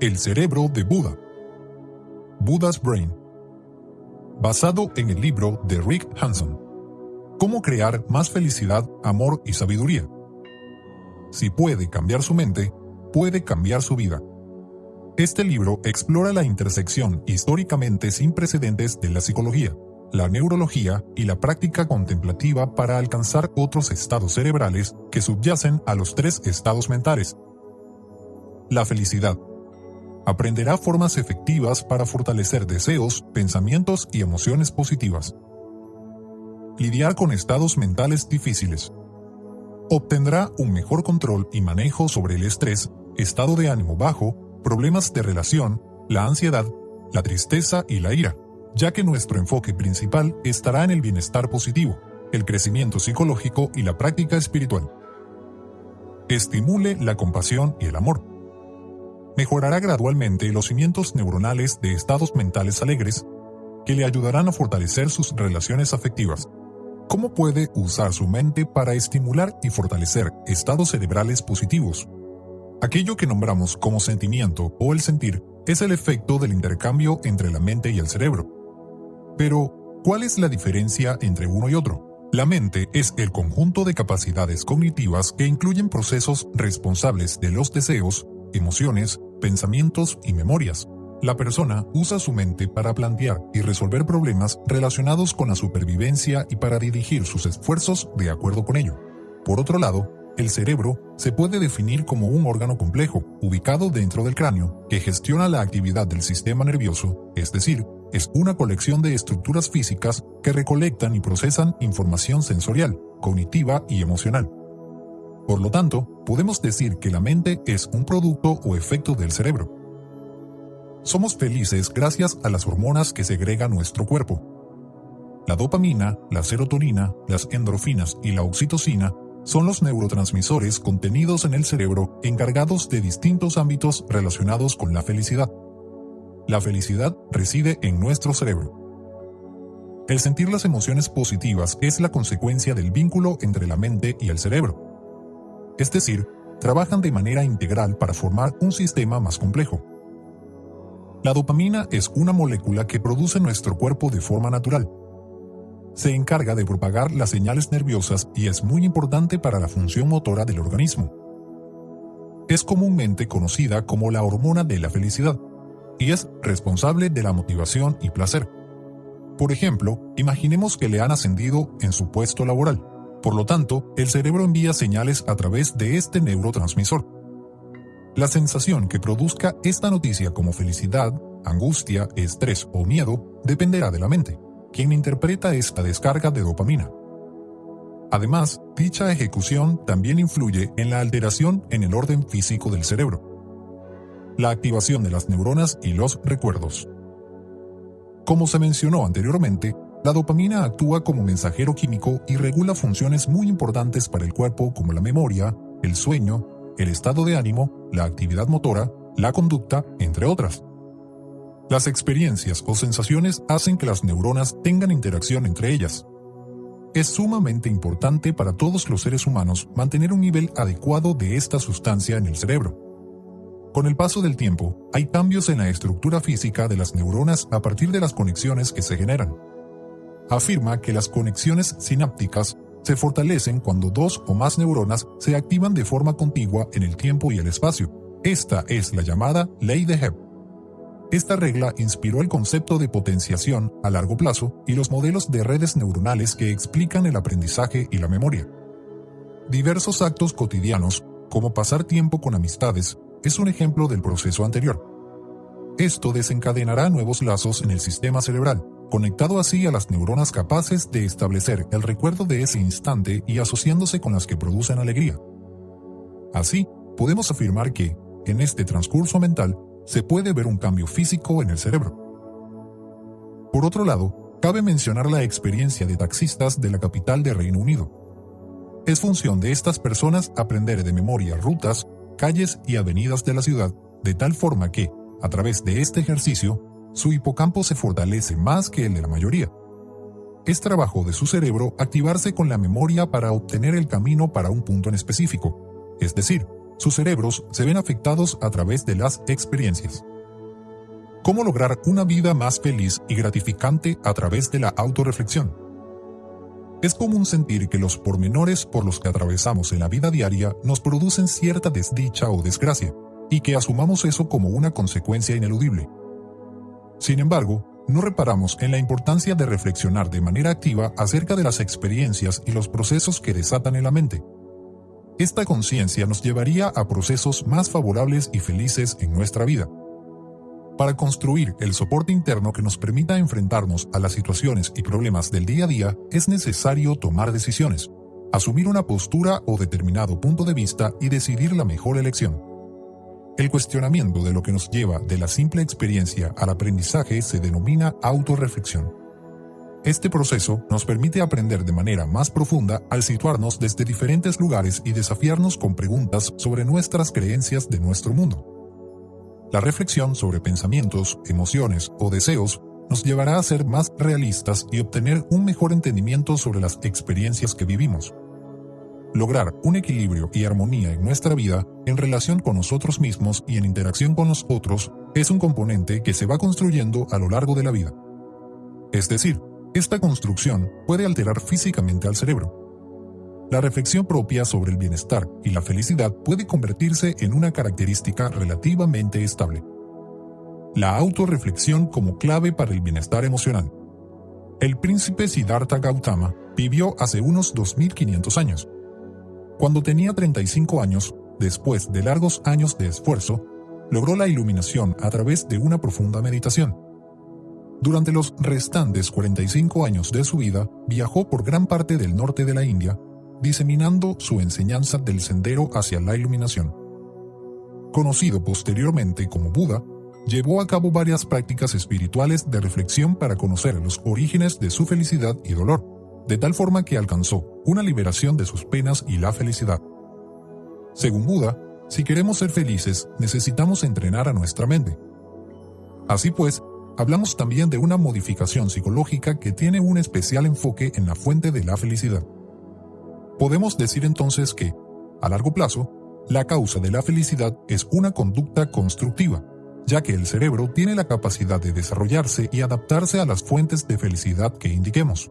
El cerebro de Buda. Buddha's Brain. Basado en el libro de Rick Hanson. Cómo crear más felicidad, amor y sabiduría. Si puede cambiar su mente, puede cambiar su vida. Este libro explora la intersección históricamente sin precedentes de la psicología, la neurología y la práctica contemplativa para alcanzar otros estados cerebrales que subyacen a los tres estados mentales. La felicidad. Aprenderá formas efectivas para fortalecer deseos, pensamientos y emociones positivas. Lidiar con estados mentales difíciles. Obtendrá un mejor control y manejo sobre el estrés, estado de ánimo bajo, problemas de relación, la ansiedad, la tristeza y la ira, ya que nuestro enfoque principal estará en el bienestar positivo, el crecimiento psicológico y la práctica espiritual. Estimule la compasión y el amor. Mejorará gradualmente los cimientos neuronales de estados mentales alegres que le ayudarán a fortalecer sus relaciones afectivas. ¿Cómo puede usar su mente para estimular y fortalecer estados cerebrales positivos? Aquello que nombramos como sentimiento o el sentir es el efecto del intercambio entre la mente y el cerebro. Pero, ¿cuál es la diferencia entre uno y otro? La mente es el conjunto de capacidades cognitivas que incluyen procesos responsables de los deseos, emociones, pensamientos y memorias. La persona usa su mente para plantear y resolver problemas relacionados con la supervivencia y para dirigir sus esfuerzos de acuerdo con ello. Por otro lado, el cerebro se puede definir como un órgano complejo, ubicado dentro del cráneo, que gestiona la actividad del sistema nervioso, es decir, es una colección de estructuras físicas que recolectan y procesan información sensorial, cognitiva y emocional. Por lo tanto, podemos decir que la mente es un producto o efecto del cerebro. Somos felices gracias a las hormonas que segrega nuestro cuerpo. La dopamina, la serotonina, las endorfinas y la oxitocina son los neurotransmisores contenidos en el cerebro encargados de distintos ámbitos relacionados con la felicidad. La felicidad reside en nuestro cerebro. El sentir las emociones positivas es la consecuencia del vínculo entre la mente y el cerebro. Es decir, trabajan de manera integral para formar un sistema más complejo. La dopamina es una molécula que produce nuestro cuerpo de forma natural se encarga de propagar las señales nerviosas y es muy importante para la función motora del organismo. Es comúnmente conocida como la hormona de la felicidad y es responsable de la motivación y placer. Por ejemplo, imaginemos que le han ascendido en su puesto laboral. Por lo tanto, el cerebro envía señales a través de este neurotransmisor. La sensación que produzca esta noticia como felicidad, angustia, estrés o miedo dependerá de la mente quien interpreta esta descarga de dopamina. Además, dicha ejecución también influye en la alteración en el orden físico del cerebro, la activación de las neuronas y los recuerdos. Como se mencionó anteriormente, la dopamina actúa como mensajero químico y regula funciones muy importantes para el cuerpo como la memoria, el sueño, el estado de ánimo, la actividad motora, la conducta, entre otras. Las experiencias o sensaciones hacen que las neuronas tengan interacción entre ellas. Es sumamente importante para todos los seres humanos mantener un nivel adecuado de esta sustancia en el cerebro. Con el paso del tiempo, hay cambios en la estructura física de las neuronas a partir de las conexiones que se generan. Afirma que las conexiones sinápticas se fortalecen cuando dos o más neuronas se activan de forma contigua en el tiempo y el espacio. Esta es la llamada ley de Hebb. Esta regla inspiró el concepto de potenciación a largo plazo y los modelos de redes neuronales que explican el aprendizaje y la memoria. Diversos actos cotidianos, como pasar tiempo con amistades, es un ejemplo del proceso anterior. Esto desencadenará nuevos lazos en el sistema cerebral, conectado así a las neuronas capaces de establecer el recuerdo de ese instante y asociándose con las que producen alegría. Así, podemos afirmar que, en este transcurso mental, se puede ver un cambio físico en el cerebro. Por otro lado, cabe mencionar la experiencia de taxistas de la capital de Reino Unido. Es función de estas personas aprender de memoria rutas, calles y avenidas de la ciudad, de tal forma que, a través de este ejercicio, su hipocampo se fortalece más que el de la mayoría. Es trabajo de su cerebro activarse con la memoria para obtener el camino para un punto en específico, es decir, sus cerebros se ven afectados a través de las experiencias. ¿Cómo lograr una vida más feliz y gratificante a través de la autorreflexión? Es común sentir que los pormenores por los que atravesamos en la vida diaria nos producen cierta desdicha o desgracia, y que asumamos eso como una consecuencia ineludible. Sin embargo, no reparamos en la importancia de reflexionar de manera activa acerca de las experiencias y los procesos que desatan en la mente, esta conciencia nos llevaría a procesos más favorables y felices en nuestra vida. Para construir el soporte interno que nos permita enfrentarnos a las situaciones y problemas del día a día, es necesario tomar decisiones, asumir una postura o determinado punto de vista y decidir la mejor elección. El cuestionamiento de lo que nos lleva de la simple experiencia al aprendizaje se denomina autorreflexión. Este proceso nos permite aprender de manera más profunda al situarnos desde diferentes lugares y desafiarnos con preguntas sobre nuestras creencias de nuestro mundo. La reflexión sobre pensamientos, emociones o deseos nos llevará a ser más realistas y obtener un mejor entendimiento sobre las experiencias que vivimos. Lograr un equilibrio y armonía en nuestra vida en relación con nosotros mismos y en interacción con los otros es un componente que se va construyendo a lo largo de la vida. Es decir, esta construcción puede alterar físicamente al cerebro. La reflexión propia sobre el bienestar y la felicidad puede convertirse en una característica relativamente estable. La autorreflexión como clave para el bienestar emocional. El príncipe Siddhartha Gautama vivió hace unos 2500 años. Cuando tenía 35 años, después de largos años de esfuerzo, logró la iluminación a través de una profunda meditación. Durante los restantes 45 años de su vida, viajó por gran parte del norte de la India, diseminando su enseñanza del sendero hacia la iluminación. Conocido posteriormente como Buda, llevó a cabo varias prácticas espirituales de reflexión para conocer los orígenes de su felicidad y dolor, de tal forma que alcanzó una liberación de sus penas y la felicidad. Según Buda, si queremos ser felices, necesitamos entrenar a nuestra mente. Así pues, hablamos también de una modificación psicológica que tiene un especial enfoque en la fuente de la felicidad. Podemos decir entonces que, a largo plazo, la causa de la felicidad es una conducta constructiva, ya que el cerebro tiene la capacidad de desarrollarse y adaptarse a las fuentes de felicidad que indiquemos.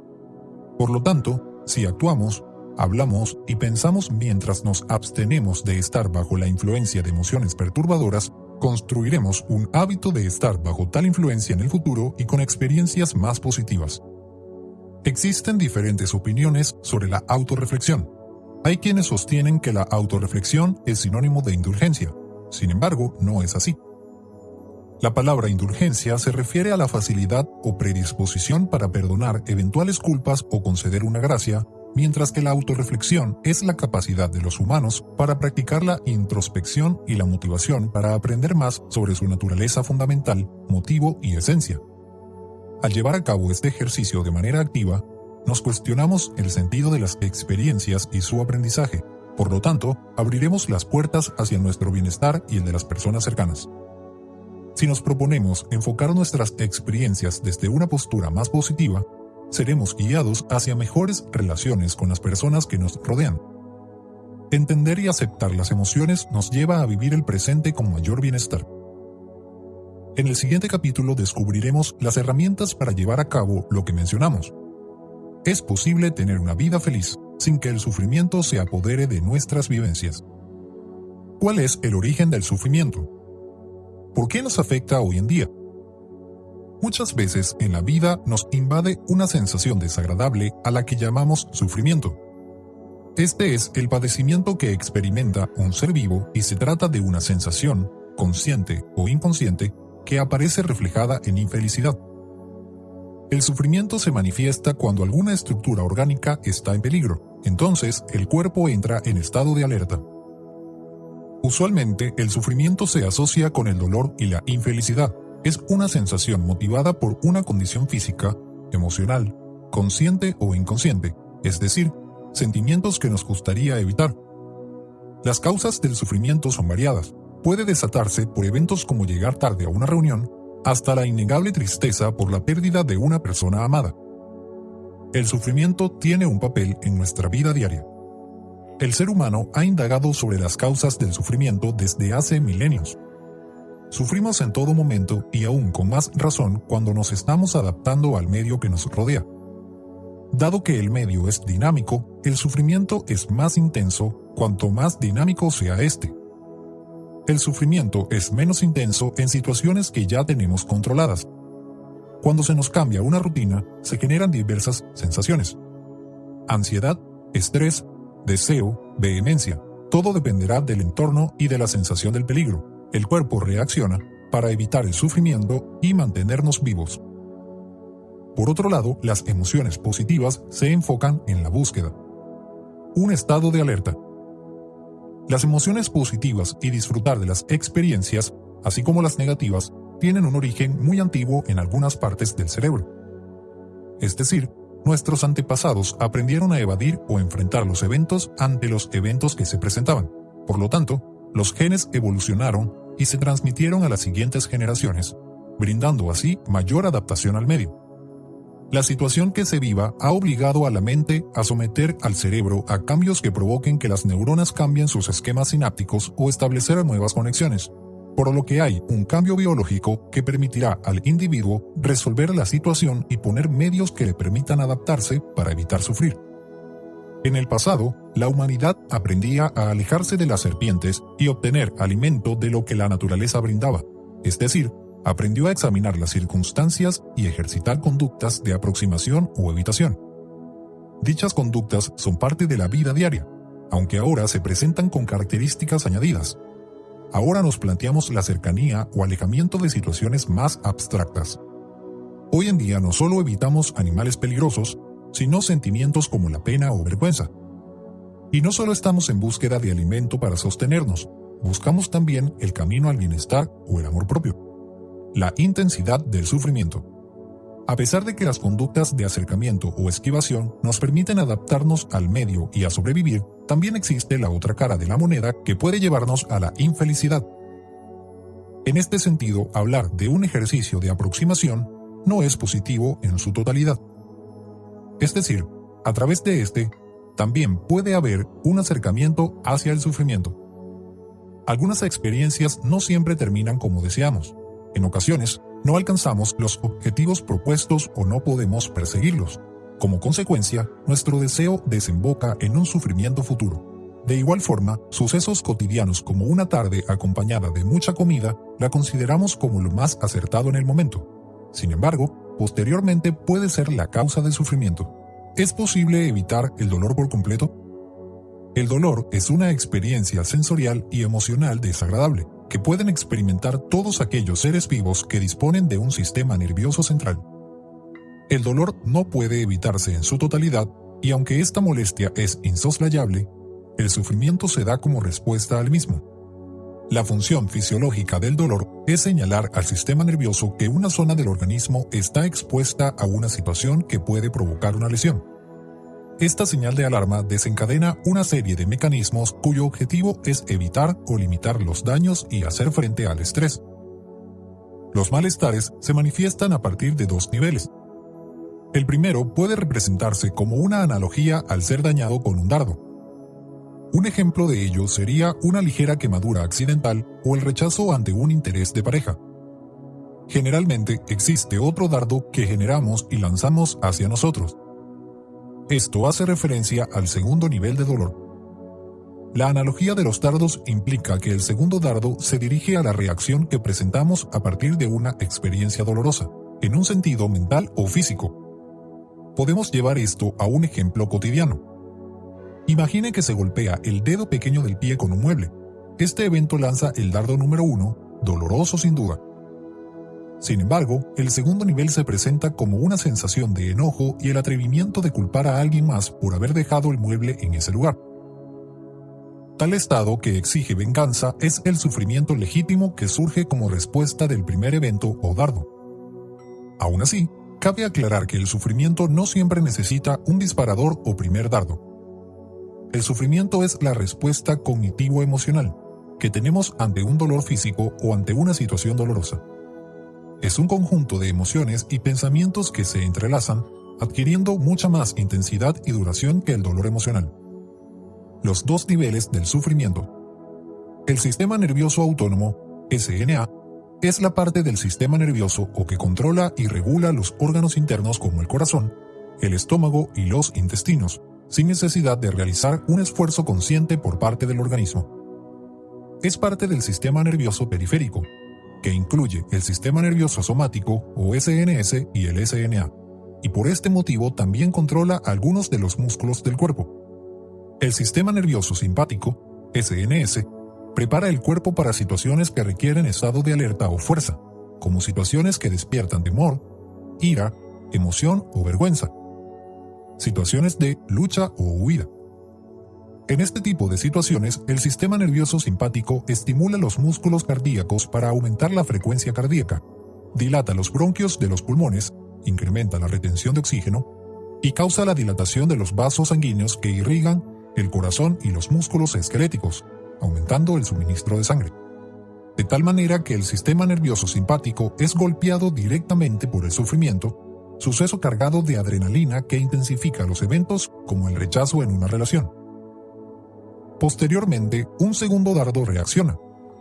Por lo tanto, si actuamos, hablamos y pensamos mientras nos abstenemos de estar bajo la influencia de emociones perturbadoras, construiremos un hábito de estar bajo tal influencia en el futuro y con experiencias más positivas. Existen diferentes opiniones sobre la autorreflexión. Hay quienes sostienen que la autorreflexión es sinónimo de indulgencia. Sin embargo, no es así. La palabra indulgencia se refiere a la facilidad o predisposición para perdonar eventuales culpas o conceder una gracia mientras que la autorreflexión es la capacidad de los humanos para practicar la introspección y la motivación para aprender más sobre su naturaleza fundamental, motivo y esencia. Al llevar a cabo este ejercicio de manera activa, nos cuestionamos el sentido de las experiencias y su aprendizaje, por lo tanto, abriremos las puertas hacia nuestro bienestar y el de las personas cercanas. Si nos proponemos enfocar nuestras experiencias desde una postura más positiva, seremos guiados hacia mejores relaciones con las personas que nos rodean. Entender y aceptar las emociones nos lleva a vivir el presente con mayor bienestar. En el siguiente capítulo descubriremos las herramientas para llevar a cabo lo que mencionamos. Es posible tener una vida feliz sin que el sufrimiento se apodere de nuestras vivencias. ¿Cuál es el origen del sufrimiento? ¿Por qué nos afecta hoy en día? Muchas veces en la vida nos invade una sensación desagradable a la que llamamos sufrimiento. Este es el padecimiento que experimenta un ser vivo y se trata de una sensación, consciente o inconsciente, que aparece reflejada en infelicidad. El sufrimiento se manifiesta cuando alguna estructura orgánica está en peligro, entonces el cuerpo entra en estado de alerta. Usualmente el sufrimiento se asocia con el dolor y la infelicidad, es una sensación motivada por una condición física, emocional, consciente o inconsciente, es decir, sentimientos que nos gustaría evitar. Las causas del sufrimiento son variadas. Puede desatarse por eventos como llegar tarde a una reunión, hasta la innegable tristeza por la pérdida de una persona amada. El sufrimiento tiene un papel en nuestra vida diaria. El ser humano ha indagado sobre las causas del sufrimiento desde hace milenios. Sufrimos en todo momento y aún con más razón cuando nos estamos adaptando al medio que nos rodea. Dado que el medio es dinámico, el sufrimiento es más intenso cuanto más dinámico sea este. El sufrimiento es menos intenso en situaciones que ya tenemos controladas. Cuando se nos cambia una rutina, se generan diversas sensaciones. Ansiedad, estrés, deseo, vehemencia. Todo dependerá del entorno y de la sensación del peligro. El cuerpo reacciona para evitar el sufrimiento y mantenernos vivos. Por otro lado, las emociones positivas se enfocan en la búsqueda. Un estado de alerta. Las emociones positivas y disfrutar de las experiencias, así como las negativas, tienen un origen muy antiguo en algunas partes del cerebro. Es decir, nuestros antepasados aprendieron a evadir o enfrentar los eventos ante los eventos que se presentaban. Por lo tanto, los genes evolucionaron y se transmitieron a las siguientes generaciones, brindando así mayor adaptación al medio. La situación que se viva ha obligado a la mente a someter al cerebro a cambios que provoquen que las neuronas cambien sus esquemas sinápticos o establecer nuevas conexiones, por lo que hay un cambio biológico que permitirá al individuo resolver la situación y poner medios que le permitan adaptarse para evitar sufrir. En el pasado, la humanidad aprendía a alejarse de las serpientes y obtener alimento de lo que la naturaleza brindaba, es decir, aprendió a examinar las circunstancias y ejercitar conductas de aproximación o evitación. Dichas conductas son parte de la vida diaria, aunque ahora se presentan con características añadidas. Ahora nos planteamos la cercanía o alejamiento de situaciones más abstractas. Hoy en día no solo evitamos animales peligrosos, sino sentimientos como la pena o vergüenza. Y no solo estamos en búsqueda de alimento para sostenernos, buscamos también el camino al bienestar o el amor propio la intensidad del sufrimiento. A pesar de que las conductas de acercamiento o esquivación nos permiten adaptarnos al medio y a sobrevivir, también existe la otra cara de la moneda que puede llevarnos a la infelicidad. En este sentido, hablar de un ejercicio de aproximación no es positivo en su totalidad. Es decir, a través de este, también puede haber un acercamiento hacia el sufrimiento. Algunas experiencias no siempre terminan como deseamos, en ocasiones, no alcanzamos los objetivos propuestos o no podemos perseguirlos. Como consecuencia, nuestro deseo desemboca en un sufrimiento futuro. De igual forma, sucesos cotidianos como una tarde acompañada de mucha comida la consideramos como lo más acertado en el momento. Sin embargo, posteriormente puede ser la causa del sufrimiento. ¿Es posible evitar el dolor por completo? El dolor es una experiencia sensorial y emocional desagradable que pueden experimentar todos aquellos seres vivos que disponen de un sistema nervioso central. El dolor no puede evitarse en su totalidad y aunque esta molestia es insoslayable, el sufrimiento se da como respuesta al mismo. La función fisiológica del dolor es señalar al sistema nervioso que una zona del organismo está expuesta a una situación que puede provocar una lesión. Esta señal de alarma desencadena una serie de mecanismos cuyo objetivo es evitar o limitar los daños y hacer frente al estrés. Los malestares se manifiestan a partir de dos niveles. El primero puede representarse como una analogía al ser dañado con un dardo. Un ejemplo de ello sería una ligera quemadura accidental o el rechazo ante un interés de pareja. Generalmente existe otro dardo que generamos y lanzamos hacia nosotros, esto hace referencia al segundo nivel de dolor. La analogía de los dardos implica que el segundo dardo se dirige a la reacción que presentamos a partir de una experiencia dolorosa, en un sentido mental o físico. Podemos llevar esto a un ejemplo cotidiano. Imagine que se golpea el dedo pequeño del pie con un mueble. Este evento lanza el dardo número uno, doloroso sin duda. Sin embargo, el segundo nivel se presenta como una sensación de enojo y el atrevimiento de culpar a alguien más por haber dejado el mueble en ese lugar. Tal estado que exige venganza es el sufrimiento legítimo que surge como respuesta del primer evento o dardo. Aún así, cabe aclarar que el sufrimiento no siempre necesita un disparador o primer dardo. El sufrimiento es la respuesta cognitivo-emocional que tenemos ante un dolor físico o ante una situación dolorosa. es un conjunto de emociones y pensamientos que se entrelazan, adquiriendo mucha más intensidad y duración que el dolor emocional. Los dos niveles del sufrimiento. El sistema nervioso autónomo, SNA, es la parte del sistema nervioso o que controla y regula los órganos internos como el corazón, el estómago y los intestinos, sin necesidad de realizar un esfuerzo consciente por parte del organismo. Es parte del sistema nervioso periférico, que incluye el sistema nervioso somático o SNS y el SNA, y por este motivo también controla algunos de los músculos del cuerpo. El sistema nervioso simpático, SNS, prepara el cuerpo para situaciones que requieren estado de alerta o fuerza, como situaciones que despiertan temor, ira, emoción o vergüenza, situaciones de lucha o huida. En este tipo de situaciones, el sistema nervioso simpático estimula los músculos cardíacos para aumentar la frecuencia cardíaca, dilata los bronquios de los pulmones, incrementa la retención de oxígeno y causa la dilatación de los vasos sanguíneos que irrigan el corazón y los músculos esqueléticos, aumentando el suministro de sangre. De tal manera que el sistema nervioso simpático es golpeado directamente por el sufrimiento suceso cargado de adrenalina que intensifica los eventos como el rechazo en una relación. Posteriormente, un segundo dardo reacciona,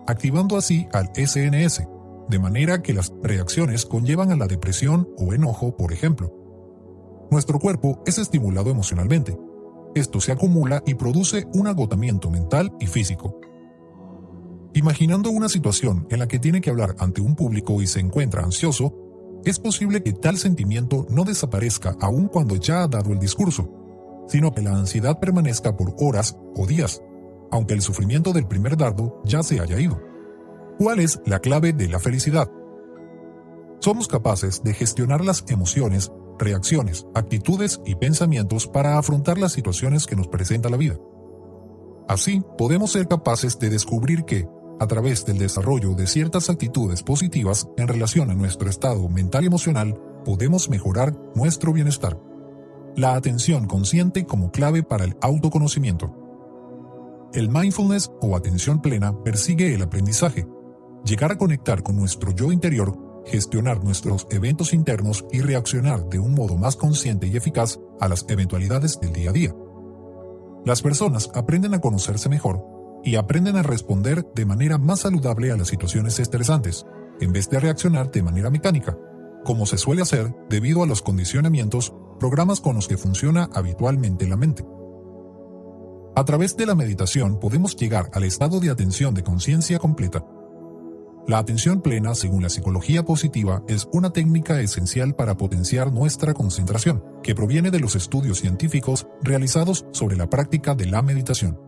activando así al SNS, de manera que las reacciones conllevan a la depresión o enojo, por ejemplo. Nuestro cuerpo es estimulado emocionalmente. Esto se acumula y produce un agotamiento mental y físico. Imaginando una situación en la que tiene que hablar ante un público y se encuentra ansioso, es posible que tal sentimiento no desaparezca aun cuando ya ha dado el discurso, sino que la ansiedad permanezca por horas o días, aunque el sufrimiento del primer dardo ya se haya ido. ¿Cuál es la clave de la felicidad? Somos capaces de gestionar las emociones, reacciones, actitudes y pensamientos para afrontar las situaciones que nos presenta la vida. Así, podemos ser capaces de descubrir que, a través del desarrollo de ciertas actitudes positivas en relación a nuestro estado mental y emocional, podemos mejorar nuestro bienestar. La atención consciente como clave para el autoconocimiento. El mindfulness o atención plena persigue el aprendizaje, llegar a conectar con nuestro yo interior, gestionar nuestros eventos internos y reaccionar de un modo más consciente y eficaz a las eventualidades del día a día. Las personas aprenden a conocerse mejor y aprenden a responder de manera más saludable a las situaciones estresantes, en vez de reaccionar de manera mecánica, como se suele hacer debido a los condicionamientos, programas con los que funciona habitualmente la mente. A través de la meditación podemos llegar al estado de atención de conciencia completa. La atención plena, según la psicología positiva, es una técnica esencial para potenciar nuestra concentración, que proviene de los estudios científicos realizados sobre la práctica de la meditación.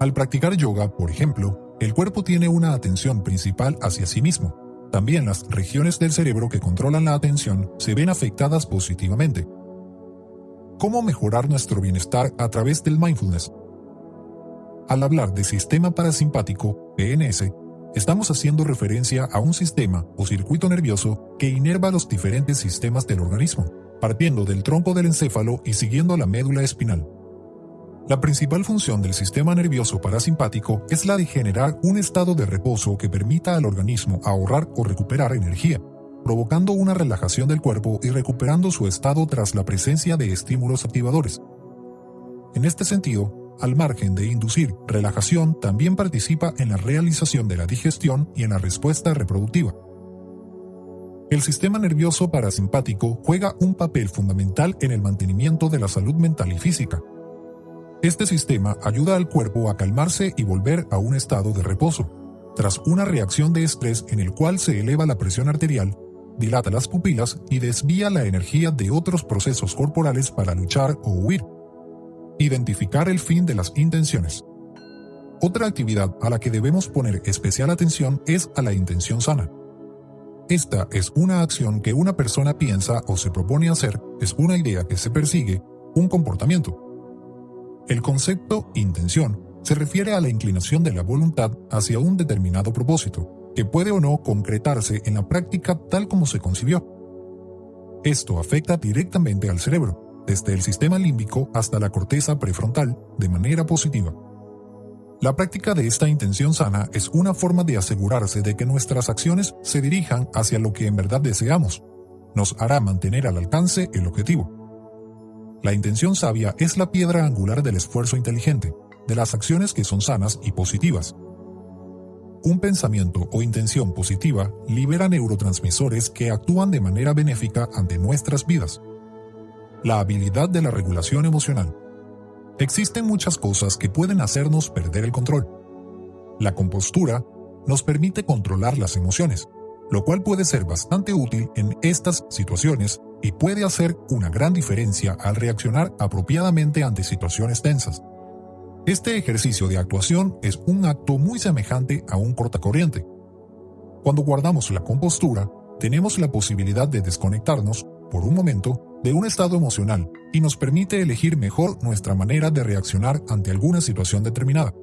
Al practicar yoga, por ejemplo, el cuerpo tiene una atención principal hacia sí mismo. También las regiones del cerebro que controlan la atención se ven afectadas positivamente. ¿Cómo mejorar nuestro bienestar a través del mindfulness? Al hablar de sistema parasimpático, PNS, estamos haciendo referencia a un sistema o circuito nervioso que inerva los diferentes sistemas del organismo, partiendo del tronco del encéfalo y siguiendo la médula espinal. La principal función del sistema nervioso parasimpático es la de generar un estado de reposo que permita al organismo ahorrar o recuperar energía, provocando una relajación del cuerpo y recuperando su estado tras la presencia de estímulos activadores. En este sentido, al margen de inducir relajación, también participa en la realización de la digestión y en la respuesta reproductiva. El sistema nervioso parasimpático juega un papel fundamental en el mantenimiento de la salud mental y física, este sistema ayuda al cuerpo a calmarse y volver a un estado de reposo, tras una reacción de estrés en el cual se eleva la presión arterial, dilata las pupilas y desvía la energía de otros procesos corporales para luchar o huir. Identificar el fin de las intenciones. Otra actividad a la que debemos poner especial atención es a la intención sana. Esta es una acción que una persona piensa o se propone hacer, es una idea que se persigue, un comportamiento. El concepto intención se refiere a la inclinación de la voluntad hacia un determinado propósito, que puede o no concretarse en la práctica tal como se concibió. Esto afecta directamente al cerebro, desde el sistema límbico hasta la corteza prefrontal, de manera positiva. La práctica de esta intención sana es una forma de asegurarse de que nuestras acciones se dirijan hacia lo que en verdad deseamos. Nos hará mantener al alcance el objetivo. La intención sabia es la piedra angular del esfuerzo inteligente, de las acciones que son sanas y positivas. Un pensamiento o intención positiva libera neurotransmisores que actúan de manera benéfica ante nuestras vidas. La habilidad de la regulación emocional. Existen muchas cosas que pueden hacernos perder el control. La compostura nos permite controlar las emociones, lo cual puede ser bastante útil en estas situaciones y puede hacer una gran diferencia al reaccionar apropiadamente ante situaciones tensas. Este ejercicio de actuación es un acto muy semejante a un cortacorriente. Cuando guardamos la compostura, tenemos la posibilidad de desconectarnos, por un momento, de un estado emocional y nos permite elegir mejor nuestra manera de reaccionar ante alguna situación determinada.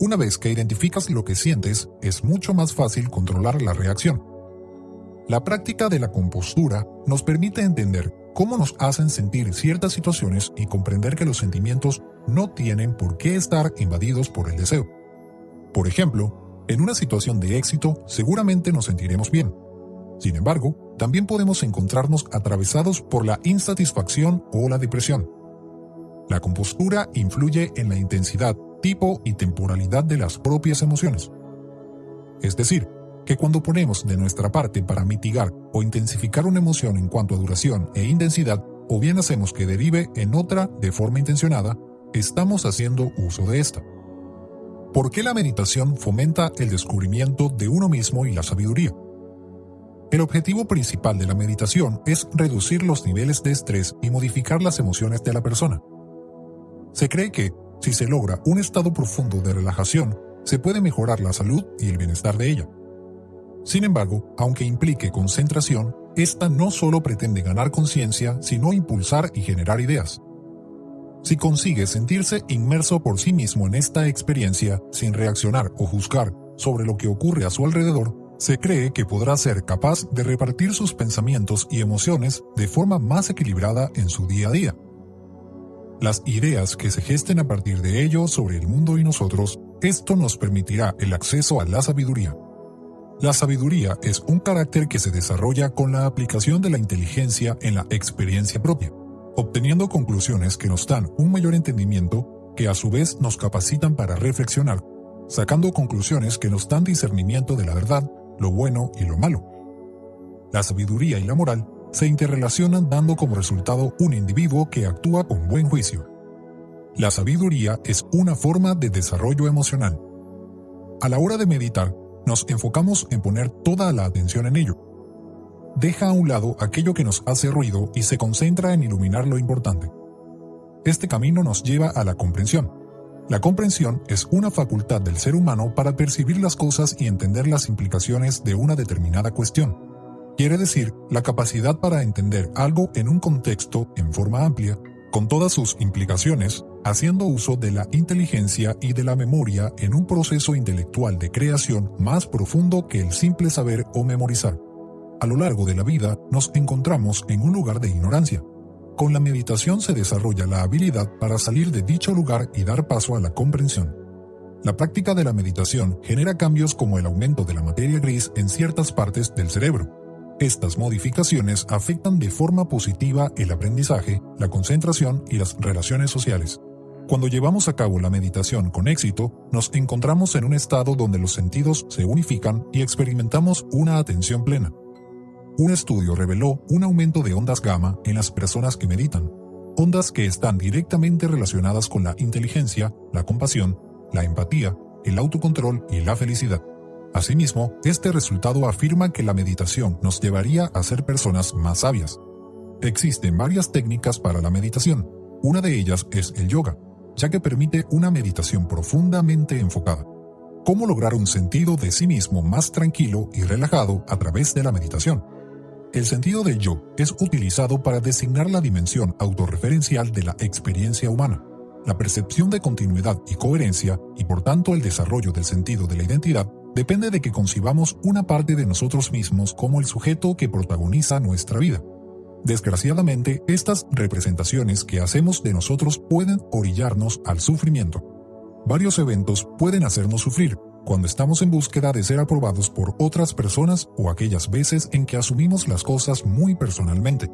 Una vez que identificas lo que sientes, es mucho más fácil controlar la reacción. La práctica de la compostura nos permite entender cómo nos hacen sentir ciertas situaciones y comprender que los sentimientos no tienen por qué estar invadidos por el deseo. Por ejemplo, en una situación de éxito seguramente nos sentiremos bien, sin embargo, también podemos encontrarnos atravesados por la insatisfacción o la depresión. La compostura influye en la intensidad, tipo y temporalidad de las propias emociones. Es decir, que cuando ponemos de nuestra parte para mitigar o intensificar una emoción en cuanto a duración e intensidad, o bien hacemos que derive en otra de forma intencionada, estamos haciendo uso de esta. ¿Por qué la meditación fomenta el descubrimiento de uno mismo y la sabiduría? El objetivo principal de la meditación es reducir los niveles de estrés y modificar las emociones de la persona. Se cree que, si se logra un estado profundo de relajación, se puede mejorar la salud y el bienestar de ella. Sin embargo, aunque implique concentración, esta no solo pretende ganar conciencia, sino impulsar y generar ideas. Si consigue sentirse inmerso por sí mismo en esta experiencia, sin reaccionar o juzgar sobre lo que ocurre a su alrededor, se cree que podrá ser capaz de repartir sus pensamientos y emociones de forma más equilibrada en su día a día. Las ideas que se gesten a partir de ello sobre el mundo y nosotros, esto nos permitirá el acceso a la sabiduría. La sabiduría es un carácter que se desarrolla con la aplicación de la inteligencia en la experiencia propia, obteniendo conclusiones que nos dan un mayor entendimiento que a su vez nos capacitan para reflexionar, sacando conclusiones que nos dan discernimiento de la verdad lo bueno y lo malo. La sabiduría y la moral se interrelacionan dando como resultado un individuo que actúa con buen juicio. La sabiduría es una forma de desarrollo emocional. A la hora de meditar, nos enfocamos en poner toda la atención en ello. Deja a un lado aquello que nos hace ruido y se concentra en iluminar lo importante. Este camino nos lleva a la comprensión, la comprensión es una facultad del ser humano para percibir las cosas y entender las implicaciones de una determinada cuestión. Quiere decir, la capacidad para entender algo en un contexto en forma amplia, con todas sus implicaciones, haciendo uso de la inteligencia y de la memoria en un proceso intelectual de creación más profundo que el simple saber o memorizar. A lo largo de la vida nos encontramos en un lugar de ignorancia, con la meditación se desarrolla la habilidad para salir de dicho lugar y dar paso a la comprensión. La práctica de la meditación genera cambios como el aumento de la materia gris en ciertas partes del cerebro. Estas modificaciones afectan de forma positiva el aprendizaje, la concentración y las relaciones sociales. Cuando llevamos a cabo la meditación con éxito, nos encontramos en un estado donde los sentidos se unifican y experimentamos una atención plena. Un estudio reveló un aumento de ondas gamma en las personas que meditan, ondas que están directamente relacionadas con la inteligencia, la compasión, la empatía, el autocontrol y la felicidad. Asimismo, este resultado afirma que la meditación nos llevaría a ser personas más sabias. Existen varias técnicas para la meditación. Una de ellas es el yoga, ya que permite una meditación profundamente enfocada. ¿Cómo lograr un sentido de sí mismo más tranquilo y relajado a través de la meditación? El sentido del yo es utilizado para designar la dimensión autorreferencial de la experiencia humana, la percepción de continuidad y coherencia, y por tanto el desarrollo del sentido de la identidad, depende de que concibamos una parte de nosotros mismos como el sujeto que protagoniza nuestra vida. Desgraciadamente, estas representaciones que hacemos de nosotros pueden orillarnos al sufrimiento. varios eventos pueden hacernos sufrir cuando estamos en búsqueda de ser aprobados por otras personas o aquellas veces en que asumimos las cosas muy personalmente.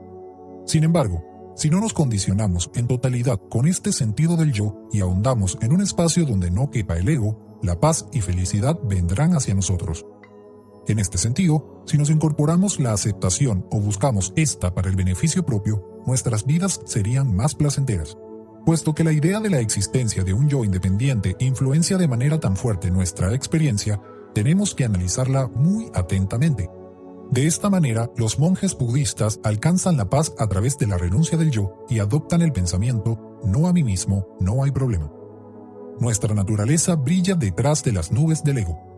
Sin embargo, si no nos condicionamos en totalidad con este sentido del yo y ahondamos en un espacio donde no quepa el ego, la paz y felicidad vendrán hacia nosotros. En este sentido, si nos incorporamos la aceptación o buscamos esta para el beneficio propio, nuestras vidas serían más placenteras. Puesto que la idea de la existencia de un yo independiente influencia de manera tan fuerte nuestra experiencia, tenemos que analizarla muy atentamente. De esta manera, los monjes budistas alcanzan la paz a través de la renuncia del yo y adoptan el pensamiento, no a mí mismo, no hay problema. Nuestra naturaleza brilla detrás de las nubes del ego.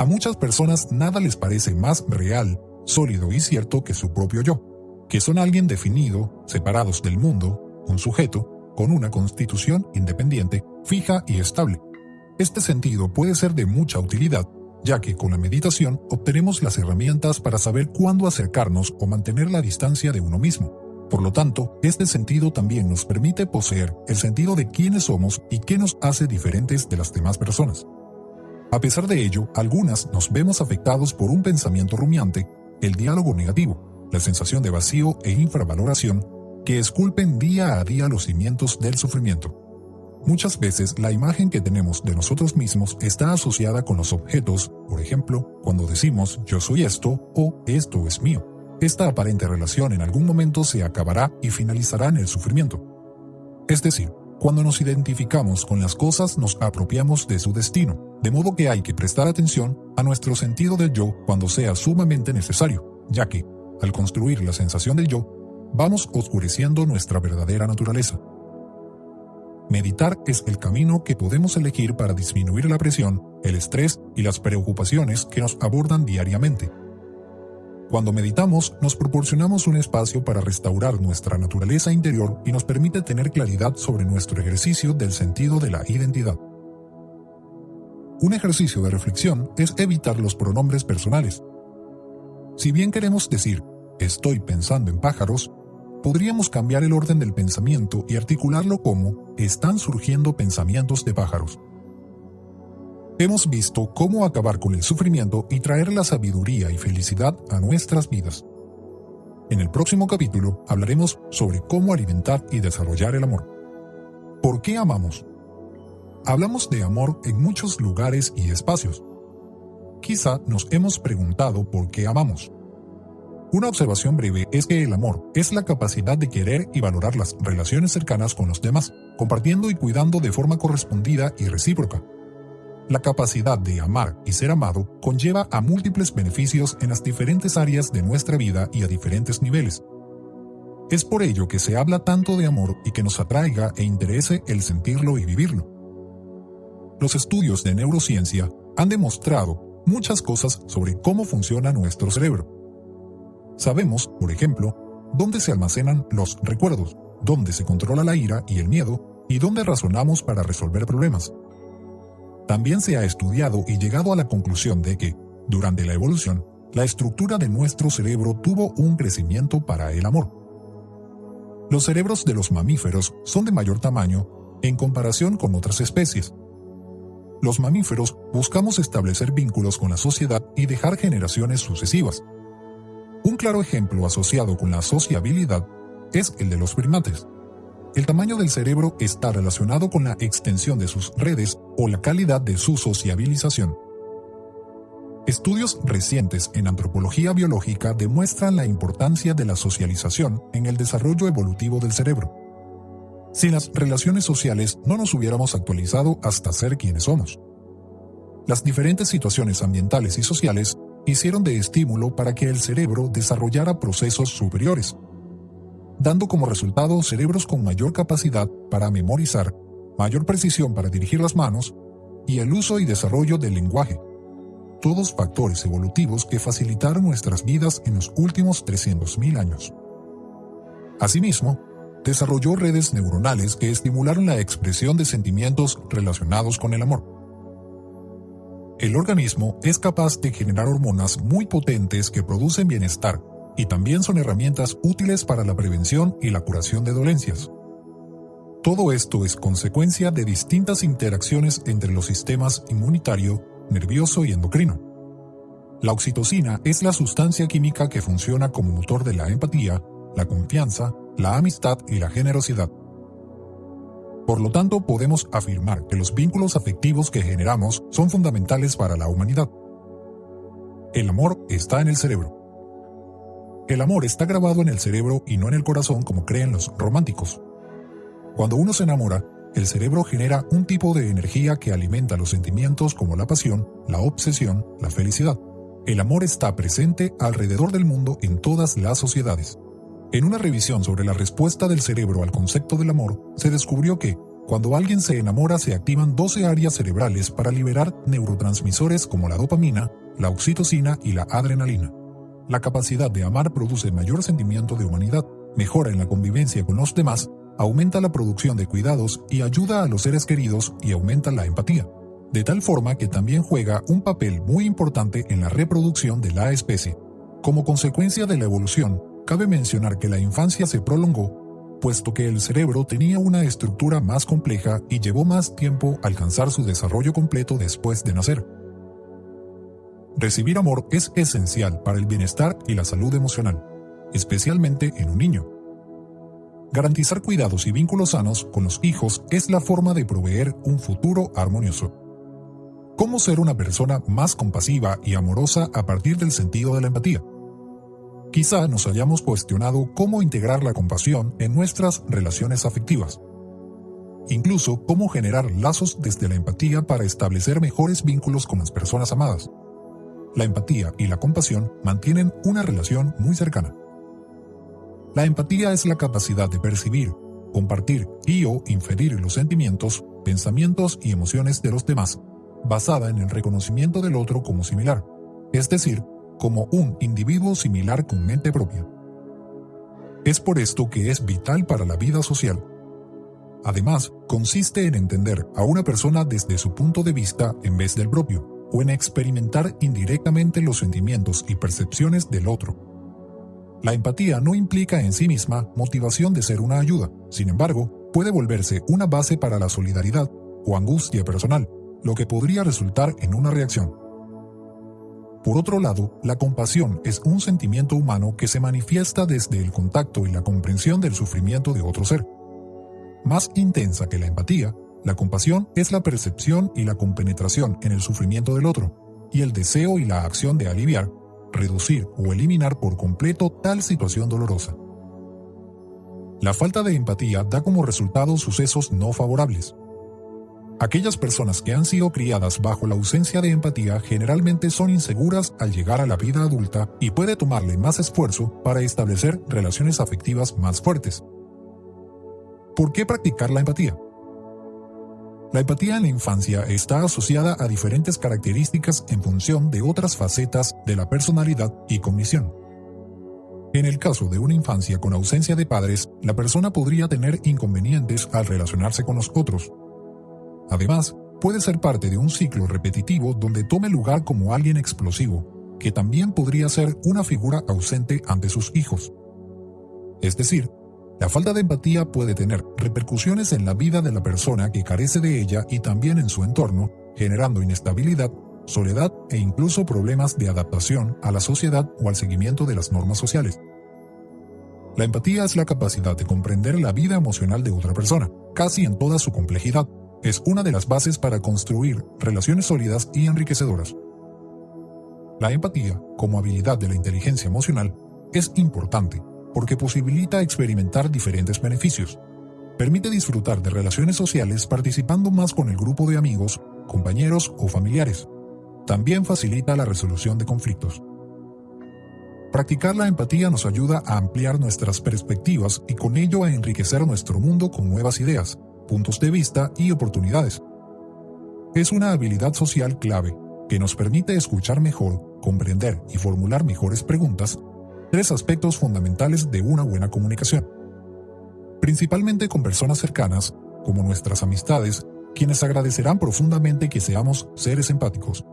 A muchas personas nada les parece más real, sólido y cierto que su propio yo, que son alguien definido, separados del mundo, un sujeto, con una constitución independiente, fija y estable. Este sentido puede ser de mucha utilidad ya que con la meditación obtenemos las herramientas para saber cuándo acercarnos o mantener la distancia de uno mismo. Por lo tanto, este sentido también nos permite poseer el sentido de quiénes somos y qué nos hace diferentes de las demás personas. A pesar de ello, algunas nos vemos afectados por un pensamiento rumiante, el diálogo negativo, la sensación de vacío e infravaloración que esculpen día a día los cimientos del sufrimiento. Muchas veces la imagen que tenemos de nosotros mismos está asociada con los objetos, por ejemplo, cuando decimos yo soy esto o esto es mío. Esta aparente relación en algún momento se acabará y finalizará en el sufrimiento. Es decir, cuando nos identificamos con las cosas nos apropiamos de su destino, de modo que hay que prestar atención a nuestro sentido del yo cuando sea sumamente necesario, ya que, al construir la sensación del yo, vamos oscureciendo nuestra verdadera naturaleza. Meditar es el camino que podemos elegir para disminuir la presión, el estrés y las preocupaciones que nos abordan diariamente. Cuando meditamos, nos proporcionamos un espacio para restaurar nuestra naturaleza interior y nos permite tener claridad sobre nuestro ejercicio del sentido de la identidad. Un ejercicio de reflexión es evitar los pronombres personales. Si bien queremos decir, estoy pensando en pájaros, podríamos cambiar el orden del pensamiento y articularlo como están surgiendo pensamientos de pájaros. Hemos visto cómo acabar con el sufrimiento y traer la sabiduría y felicidad a nuestras vidas. En el próximo capítulo hablaremos sobre cómo alimentar y desarrollar el amor. ¿Por qué amamos? Hablamos de amor en muchos lugares y espacios. Quizá nos hemos preguntado por qué amamos. Una observación breve es que el amor es la capacidad de querer y valorar las relaciones cercanas con los demás, compartiendo y cuidando de forma correspondida y recíproca. La capacidad de amar y ser amado conlleva a múltiples beneficios en las diferentes áreas de nuestra vida y a diferentes niveles. Es por ello que se habla tanto de amor y que nos atraiga e interese el sentirlo y vivirlo. Los estudios de neurociencia han demostrado muchas cosas sobre cómo funciona nuestro cerebro Sabemos, por ejemplo, dónde se almacenan los recuerdos, dónde se controla la ira y el miedo, y dónde razonamos para resolver problemas. También se ha estudiado y llegado a la conclusión de que, durante la evolución, la estructura de nuestro cerebro tuvo un crecimiento para el amor. Los cerebros de los mamíferos son de mayor tamaño en comparación con otras especies. Los mamíferos buscamos establecer vínculos con la sociedad y dejar generaciones sucesivas. Un claro ejemplo asociado con la sociabilidad es el de los primates. El tamaño del cerebro está relacionado con la extensión de sus redes o la calidad de su sociabilización. Estudios recientes en antropología biológica demuestran la importancia de la socialización en el desarrollo evolutivo del cerebro. Sin las relaciones sociales no nos hubiéramos actualizado hasta ser quienes somos. Las diferentes situaciones ambientales y sociales hicieron de estímulo para que el cerebro desarrollara procesos superiores, dando como resultado cerebros con mayor capacidad para memorizar, mayor precisión para dirigir las manos y el uso y desarrollo del lenguaje. Todos factores evolutivos que facilitaron nuestras vidas en los últimos 300.000 años. Asimismo, desarrolló redes neuronales que estimularon la expresión de sentimientos relacionados con el amor el organismo es capaz de generar hormonas muy potentes que producen bienestar y también son herramientas útiles para la prevención y la curación de dolencias. Todo esto es consecuencia de distintas interacciones entre los sistemas inmunitario, nervioso y endocrino. La oxitocina es la sustancia química que funciona como motor de la empatía, la confianza, la amistad y la generosidad. Por lo tanto, podemos afirmar que los vínculos afectivos que generamos son fundamentales para la humanidad. El amor está en el cerebro. El amor está grabado en el cerebro y no en el corazón como creen los románticos. Cuando uno se enamora, el cerebro genera un tipo de energía que alimenta los sentimientos como la pasión, la obsesión, la felicidad. El amor está presente alrededor del mundo en todas las sociedades. En una revisión sobre la respuesta del cerebro al concepto del amor, se descubrió que, cuando alguien se enamora se activan 12 áreas cerebrales para liberar neurotransmisores como la dopamina, la oxitocina y la adrenalina. La capacidad de amar produce mayor sentimiento de humanidad, mejora en la convivencia con los demás, aumenta la producción de cuidados y ayuda a los seres queridos y aumenta la empatía, de tal forma que también juega un papel muy importante en la reproducción de la especie. Como consecuencia de la evolución, Cabe mencionar que la infancia se prolongó, puesto que el cerebro tenía una estructura más compleja y llevó más tiempo alcanzar su desarrollo completo después de nacer. Recibir amor es esencial para el bienestar y la salud emocional, especialmente en un niño. Garantizar cuidados y vínculos sanos con los hijos es la forma de proveer un futuro armonioso. ¿Cómo ser una persona más compasiva y amorosa a partir del sentido de la empatía? Quizá nos hayamos cuestionado cómo integrar la compasión en nuestras relaciones afectivas. Incluso cómo generar lazos desde la empatía para establecer mejores vínculos con las personas amadas. La empatía y la compasión mantienen una relación muy cercana. La empatía es la capacidad de percibir, compartir y o inferir los sentimientos, pensamientos y emociones de los demás, basada en el reconocimiento del otro como similar, es decir, como un individuo similar con mente propia. Es por esto que es vital para la vida social. Además, consiste en entender a una persona desde su punto de vista en vez del propio, o en experimentar indirectamente los sentimientos y percepciones del otro. La empatía no implica en sí misma motivación de ser una ayuda, sin embargo, puede volverse una base para la solidaridad o angustia personal, lo que podría resultar en una reacción. Por otro lado, la compasión es un sentimiento humano que se manifiesta desde el contacto y la comprensión del sufrimiento de otro ser. Más intensa que la empatía, la compasión es la percepción y la compenetración en el sufrimiento del otro, y el deseo y la acción de aliviar, reducir o eliminar por completo tal situación dolorosa. La falta de empatía da como resultado sucesos no favorables, Aquellas personas que han sido criadas bajo la ausencia de empatía generalmente son inseguras al llegar a la vida adulta y puede tomarle más esfuerzo para establecer relaciones afectivas más fuertes. ¿Por qué practicar la empatía? La empatía en la infancia está asociada a diferentes características en función de otras facetas de la personalidad y cognición. En el caso de una infancia con ausencia de padres, la persona podría tener inconvenientes al relacionarse con los otros, Además, puede ser parte de un ciclo repetitivo donde tome lugar como alguien explosivo, que también podría ser una figura ausente ante sus hijos. Es decir, la falta de empatía puede tener repercusiones en la vida de la persona que carece de ella y también en su entorno, generando inestabilidad, soledad e incluso problemas de adaptación a la sociedad o al seguimiento de las normas sociales. La empatía es la capacidad de comprender la vida emocional de otra persona, casi en toda su complejidad, es una de las bases para construir relaciones sólidas y enriquecedoras. La empatía, como habilidad de la inteligencia emocional, es importante porque posibilita experimentar diferentes beneficios. Permite disfrutar de relaciones sociales participando más con el grupo de amigos, compañeros o familiares. También facilita la resolución de conflictos. Practicar la empatía nos ayuda a ampliar nuestras perspectivas y con ello a enriquecer nuestro mundo con nuevas ideas, puntos de vista y oportunidades. Es una habilidad social clave que nos permite escuchar mejor, comprender y formular mejores preguntas, tres aspectos fundamentales de una buena comunicación. Principalmente con personas cercanas, como nuestras amistades, quienes agradecerán profundamente que seamos seres empáticos.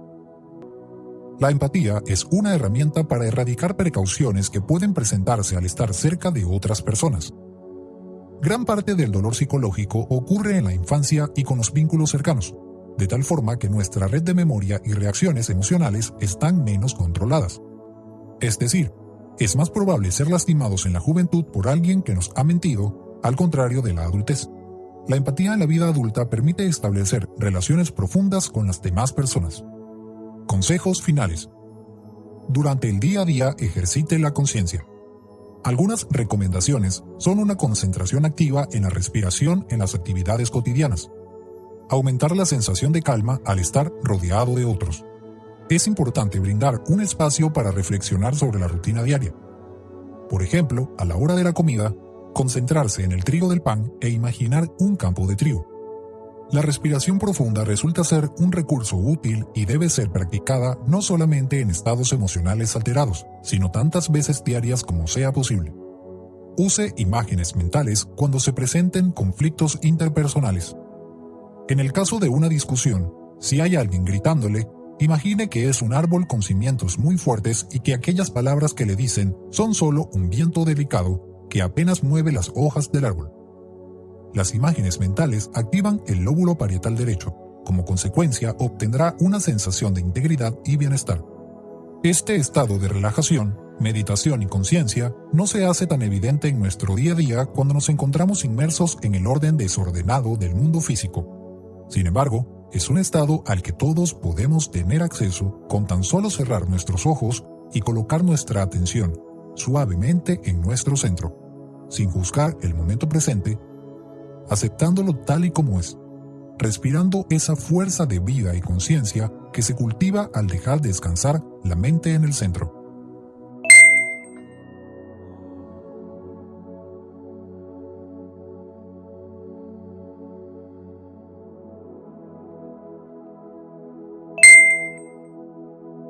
La empatía es una herramienta para erradicar precauciones que pueden presentarse al estar cerca de otras personas. Gran parte del dolor psicológico ocurre en la infancia y con los vínculos cercanos, de tal forma que nuestra red de memoria y reacciones emocionales están menos controladas. Es decir, es más probable ser lastimados en la juventud por alguien que nos ha mentido, al contrario de la adultez. La empatía en la vida adulta permite establecer relaciones profundas con las demás personas. Consejos finales. Durante el día a día ejercite la conciencia. Algunas recomendaciones son una concentración activa en la respiración en las actividades cotidianas. Aumentar la sensación de calma al estar rodeado de otros. Es importante brindar un espacio para reflexionar sobre la rutina diaria. Por ejemplo, a la hora de la comida, concentrarse en el trigo del pan e imaginar un campo de trigo. La respiración profunda resulta ser un recurso útil y debe ser practicada no solamente en estados emocionales alterados, sino tantas veces diarias como sea posible. Use imágenes mentales cuando se presenten conflictos interpersonales. En el caso de una discusión, si hay alguien gritándole, imagine que es un árbol con cimientos muy fuertes y que aquellas palabras que le dicen son solo un viento delicado que apenas mueve las hojas del árbol. Las imágenes mentales activan el lóbulo parietal derecho. Como consecuencia, obtendrá una sensación de integridad y bienestar. Este estado de relajación, meditación y conciencia no se hace tan evidente en nuestro día a día cuando nos encontramos inmersos en el orden desordenado del mundo físico. Sin embargo, es un estado al que todos podemos tener acceso con tan solo cerrar nuestros ojos y colocar nuestra atención suavemente en nuestro centro, sin juzgar el momento presente, aceptándolo tal y como es, respirando esa fuerza de vida y conciencia que se cultiva al dejar descansar la mente en el centro.